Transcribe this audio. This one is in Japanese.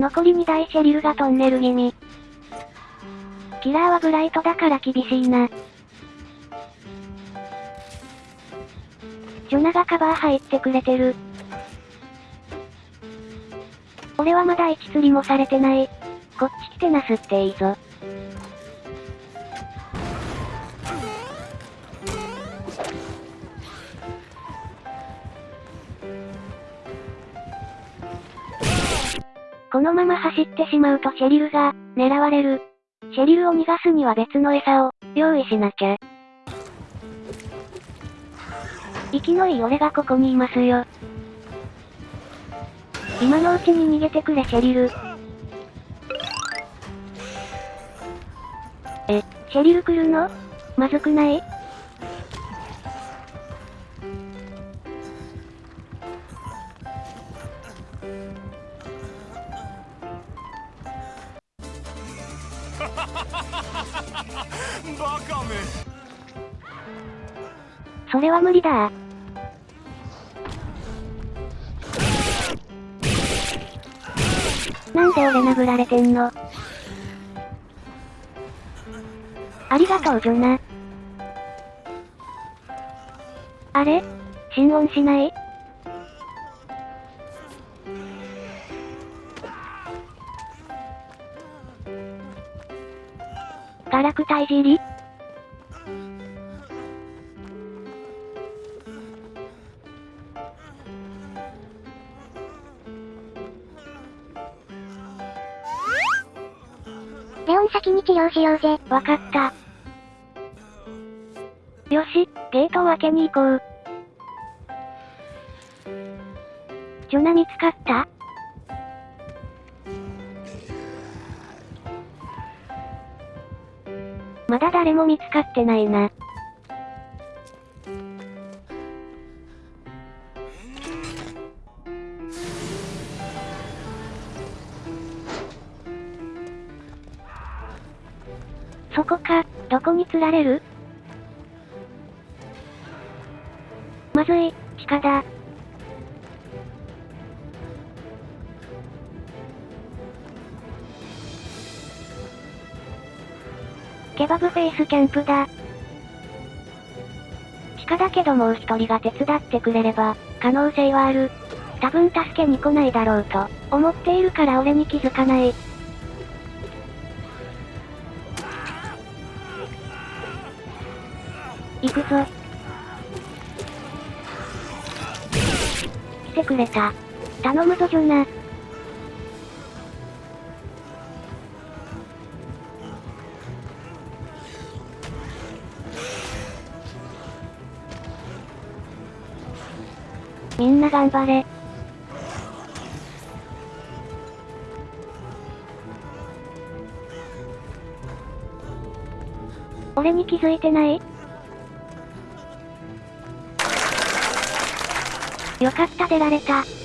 残り2台シェリルがトンネル気味。キラーはブライトだから厳しいな。ジョナがカバー入ってくれてる。俺はまだ1釣りもされてない。こっち来てなすっていいぞ。このまま走ってしまうとシェリルが、狙われる。シェリルを逃がすには別の餌を、用意しなきゃ。息のいい俺がここにいますよ。今のうちに逃げてくれシェリル。え、シェリル来るの？まずくない？それは無理だ。なんで俺殴られてんの？ありがとうジョナ。あれ？心音しない？ガラクタいじりレオン先に治療しようぜ。わかった。よし、ゲートを開けに行こう。ジョナ見つかった？まだ誰も見つかってないな。そこか、どこに釣られる？まずい、鹿だ。ケバブフェイスキャンプだ。鹿だけどもう一人が手伝ってくれれば、可能性はある。多分助けに来ないだろうと、思っているから俺に気づかない。行くぞ。来てくれた。頼むぞジョナ。みんな頑張れ。俺に気づいてない？よかった出られた。